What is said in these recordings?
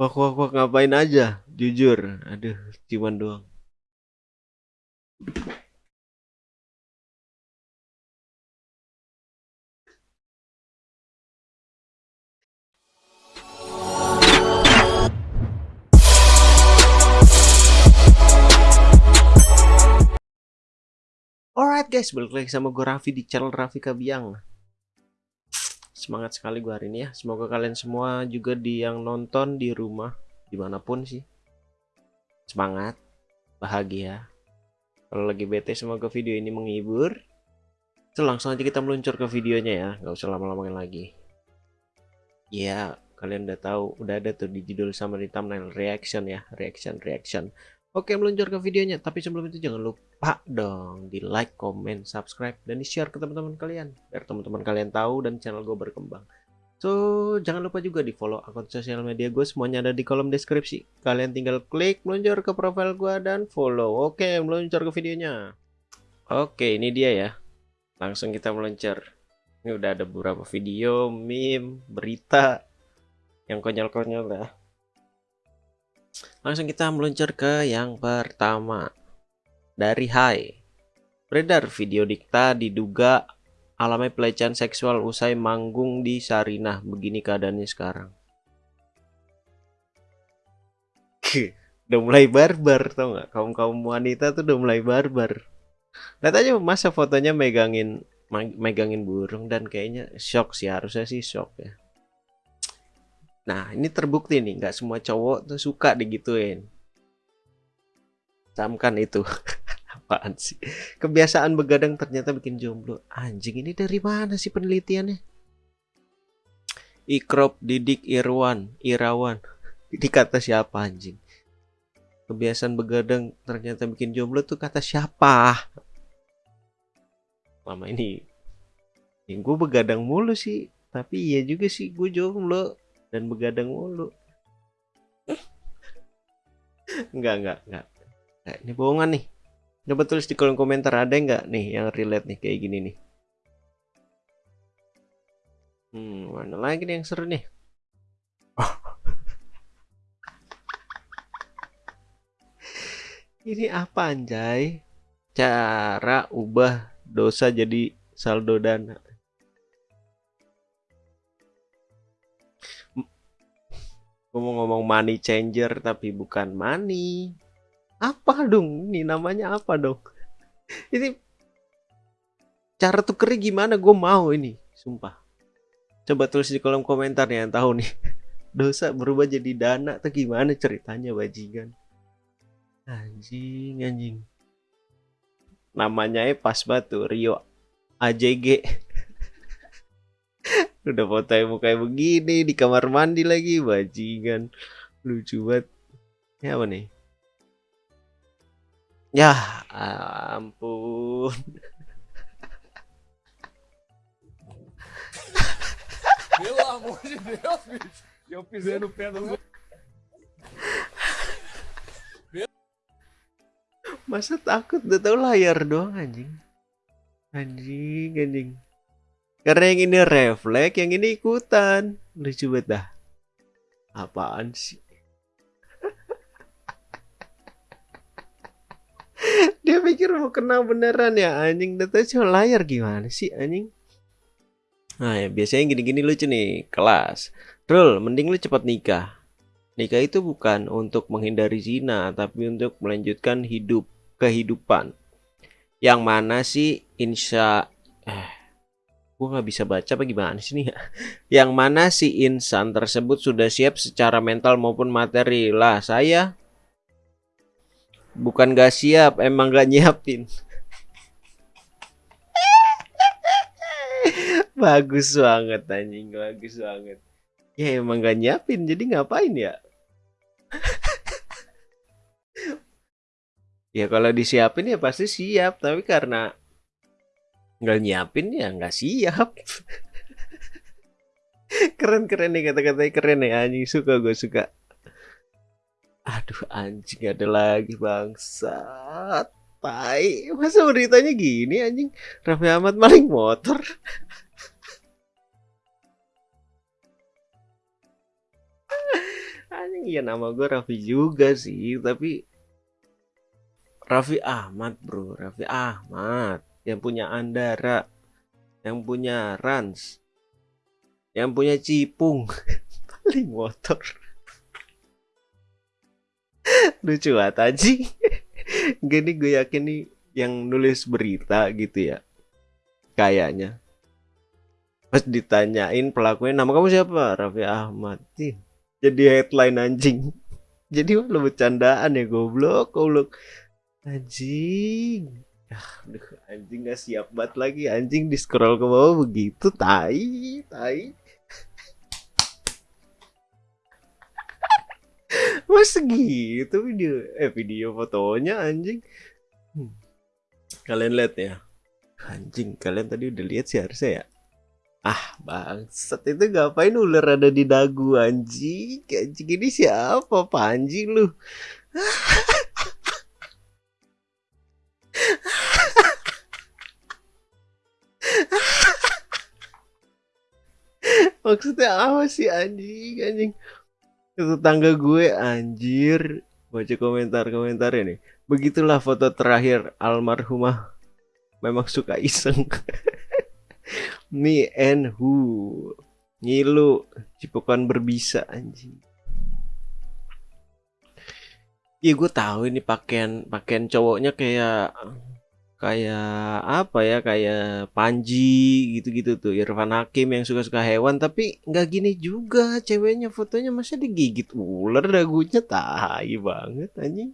Wak wak wak ngapain aja? Jujur. Aduh, cuman doang. Alright guys, balik lagi sama gue Raffi di channel Raffi Kabiang Semangat sekali gue hari ini ya. Semoga kalian semua juga di yang nonton di rumah Di mana pun sih. Semangat Bahagia. Kalau lagi bete semoga video ini menghibur. So langsung aja kita meluncur ke videonya ya. Gak usah lama-lama lagi. Ya kalian udah tahu Udah ada tuh di judul sama di thumbnail Reaction ya. Reaction, reaction Oke meluncur ke videonya. Tapi sebelum itu jangan lupa dong Di like, comment, subscribe Dan di share ke teman-teman kalian. Biar teman-teman kalian tahu dan channel gue berkembang. So jangan lupa juga di follow akun sosial media gue Semuanya ada di kolom deskripsi. Kalian tinggal klik meluncur ke profile gue dan follow. Oke meluncur ke videonya. Oke ini dia ya. Langsung kita meluncur. Ini udah ada beberapa video, meme, berita Yang konyol-konyol lah Langsung kita meluncur ke yang pertama. Dari Hai. Beredar video Dikta diduga alami pelecehan seksual usai manggung di Sarinah. Begini keadaannya sekarang. udah mulai barbar tau nggak kaum kaum wanita tuh udah mulai barbar lihat aja masa fotonya megangin megangin burung dan kayaknya shock sih harusnya sih shock ya Nah, ini terbukti nih, nggak semua cowok tuh suka digituin. Camkan itu. Apaan sih? Kebiasaan begadang ternyata bikin jomblo. Anjing, ini dari mana sih penelitiannya? Ikrop Didik Irwan, Irawan. Ini kata siapa anjing? Kebiasaan begadang ternyata bikin jomblo tuh kata siapa? Lama ini, gue begadang mulu sih. Tapi iya juga sih gue jomblo dan begadang mulu. enggak, enggak, enggak. Nah, ini bohongan nih. Coba tulis di kolom komentar ada enggak nih yang relate nih kayak gini nih. Hmm, mana lagi nih yang seru nih? Ini apa anjay? Cara ubah dosa jadi saldo dana. Gue mau ngomong money changer tapi bukan money. Apa dong? Ini namanya apa dong? Ini cara tukernya gimana? Gue mau ini, sumpah. Coba tulis di kolom komentar ya yang tahu nih. Dosa berubah jadi dana tuh gimana ceritanya bajingan? Anjing, anjing. Namanya pas batu Rio AJG udah foto muka begini di kamar mandi lagi bajingan. Lucu banget. Ya apa nih? Ya ampun. Pelo Masa takut? Udah tau layar doang anjing. Anjing, anjing. Karena yang ini refleks, yang ini ikutan. Lucu banget dah. Apaan sih? Dia pikir mau kena beneran ya anjing. Data cuma layar gimana sih anjing? Nah ya biasanya gini-gini lucu nih. Kelas. Rul, mending lu cepat nikah. Nikah itu bukan untuk menghindari zina, tapi untuk melanjutkan hidup kehidupan. Yang mana sih insya eh gue nggak bisa baca apa gimana sih nih ya? Yang mana si insan tersebut sudah siap secara mental maupun materi? Lah saya bukan gak siap emang gak nyiapin. Bagus banget anjing bagus banget. Ya emang gak nyiapin jadi ngapain ya? Ya kalau disiapin ya pasti siap tapi karena nggak nyiapin ya nggak siap. Keren keren nih kata-katanya keren ya anjing suka gue suka. Aduh anjing ada lagi bangsa tai masa beritanya gini anjing? Raffi Ahmad maling motor. Anjing iya nama gue Raffi juga sih tapi Raffi Ahmad bro Raffi Ahmad yang punya Andara yang punya Rans yang punya Cipung. Paling motor. Lucu banget anjing. Gini gue yakin nih yang nulis berita gitu ya kayaknya. Pas ditanyain pelakunya nama kamu siapa? Raffi Ahmad. Jadi headline anjing. Jadi malah bercandaan ya goblok goblok. Anjing Aduh, anjing gak siap banget lagi. Anjing di scroll ke bawah begitu tai tai. Mas gitu video eh video fotonya anjing. Hmm. kalian lihat ya? Anjing kalian tadi udah lihat sih harusnya ya? Ah bangsat itu ngapain ular ada di dagu anjing? Anjing ini siapa Panji lu maksudnya apa sih anjing anjing? Tetangga gue anjir. Baca komentar-komentar ini. Begitulah foto terakhir almarhumah. Memang suka iseng. Me and who? Ngilu cipokan berbisa anjing. Iya gue tahu ini pakaian pakaian cowoknya kayak kayak apa ya kayak Panji gitu-gitu tuh Irfan Hakim yang suka-suka hewan tapi nggak gini juga ceweknya fotonya masih digigit ular dagunya tai banget anjing.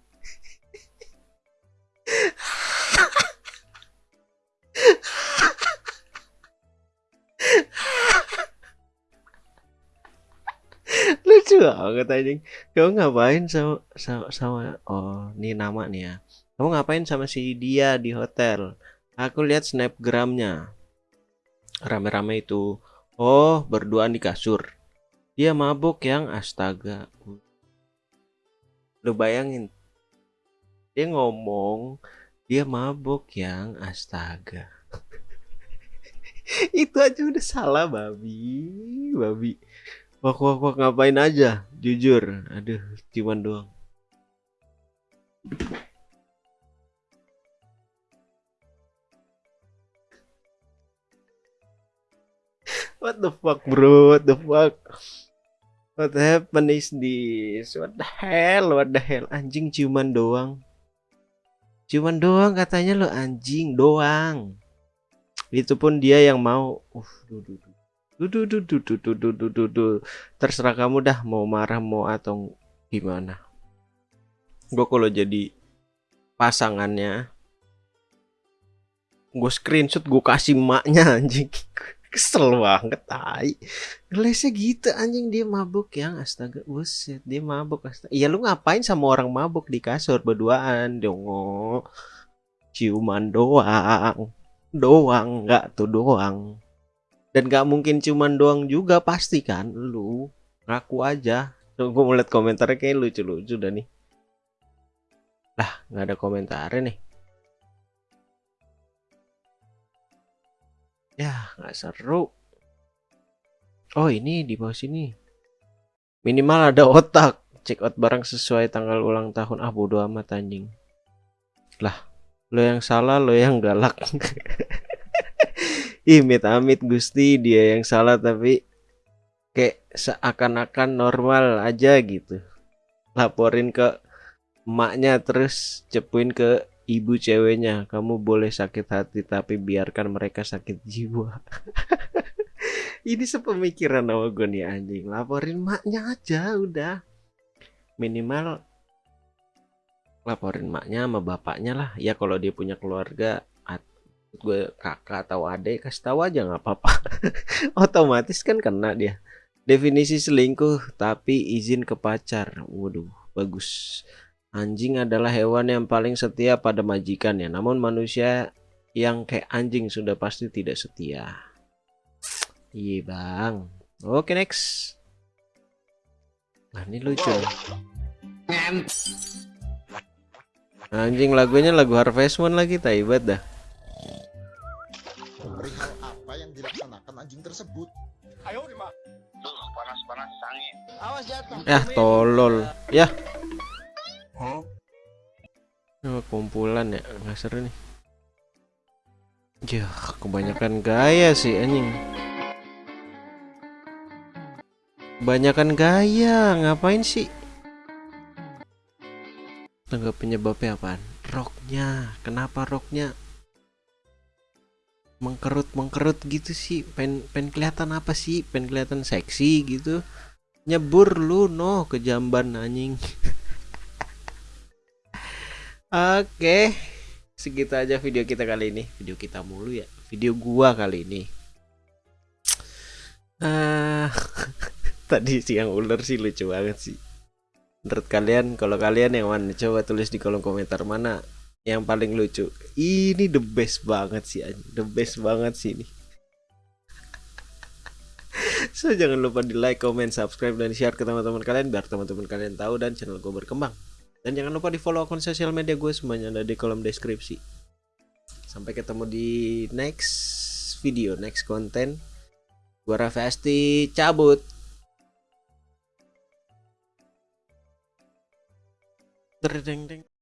Lucu banget anjing. Kamu ngapain sama sama, sama oh ini nama nih ya kamu ngapain sama si dia di hotel? Aku lihat snapgramnya. Rame-rame itu. Oh berduaan di kasur. Dia mabuk yang. Astaga. Lu bayangin. Dia ngomong dia mabuk yang. Astaga. Itu aja udah salah babi. Babi. Wak wak wak ngapain aja? Jujur. Aduh cuman doang what the fuck bro? What the fuck? What happened is this what the hell? What the hell? Anjing ciuman doang. Cuman doang katanya lo anjing doang. Itu pun dia yang mau. Uh duh. Duh, duh, duh, duh, duh, duh, duh, duh, duh, duh. terserah kamu dah mau marah mau atau gimana. Gue kalau jadi pasangannya gue screenshot gue kasih maknya anjing kesel banget tai. Ngelesnya gitu anjing dia mabuk yang astaga buset dia mabuk astaga. Iya lu ngapain sama orang mabuk di kasur berduaan? Dong ciuman doang. Doang nggak tuh doang. Dan nggak mungkin ciuman doang juga pasti kan lu. Ngaku aja. Tuh, gue ngeliat komentarnya kayak lucu-lucu dah nih. Lah nggak ada komentarnya nih Ya, nggak seru. Oh, ini di bawah sini. Minimal ada otak. Check out barang sesuai tanggal ulang tahun. Ah, bodo amat anjing. Lah, lo yang salah, lo yang galak. Ih, amit-amit Gusti, dia yang salah tapi kayak seakan-akan normal aja gitu. Laporin ke emaknya terus cepuin ke ibu ceweknya kamu boleh sakit hati tapi biarkan mereka sakit jiwa. Ini sepemikiran sama gue nih anjing. Laporin maknya aja udah. Minimal laporin maknya sama bapaknya lah. Ya kalau dia punya keluarga gue kakak atau adik kasih tahu aja nggak apa-apa. Otomatis kan kena dia. Definisi selingkuh tapi izin ke pacar. Waduh bagus Anjing adalah hewan yang paling setia pada majikannya, namun manusia yang kayak anjing sudah pasti tidak setia. Iya bang. Oke next. Nah ini lucu. Anjing lagunya lagu Harvest Moon lagi, taibat dah. Perihal apa yang dilaksanakan anjing tersebut? Ayo, panas-panas sangit. Awas jatuh. Ya tolol. Ya. Oh, kumpulan ya nggak seru nih. Ya kebanyakan gaya sih anjing. Kebanyakan gaya ngapain sih? Tangga penyebabnya apaan? Roknya. Kenapa roknya mengkerut mengkerut gitu sih? Pen pen kelihatan apa sih? Pen kelihatan seksi gitu? Nyebur lu no ke jamban anjing. Oke, segitu aja video kita kali ini. Video kita mulu ya. Video gua kali ini. Ah, tadi siang ular sih lucu banget sih. Menurut kalian, kalau kalian yang mana? Coba tulis di kolom komentar mana yang paling lucu. Ini the best banget sih, the best banget sih ini. So jangan lupa di like, comment, subscribe, dan share ke teman-teman kalian biar teman-teman kalian tahu dan channel gue berkembang. Dan jangan lupa di follow akun sosial media gue semuanya ada di kolom deskripsi. Sampai ketemu di next video, next konten. Gue Raffi Asti cabut. Terdeng deng.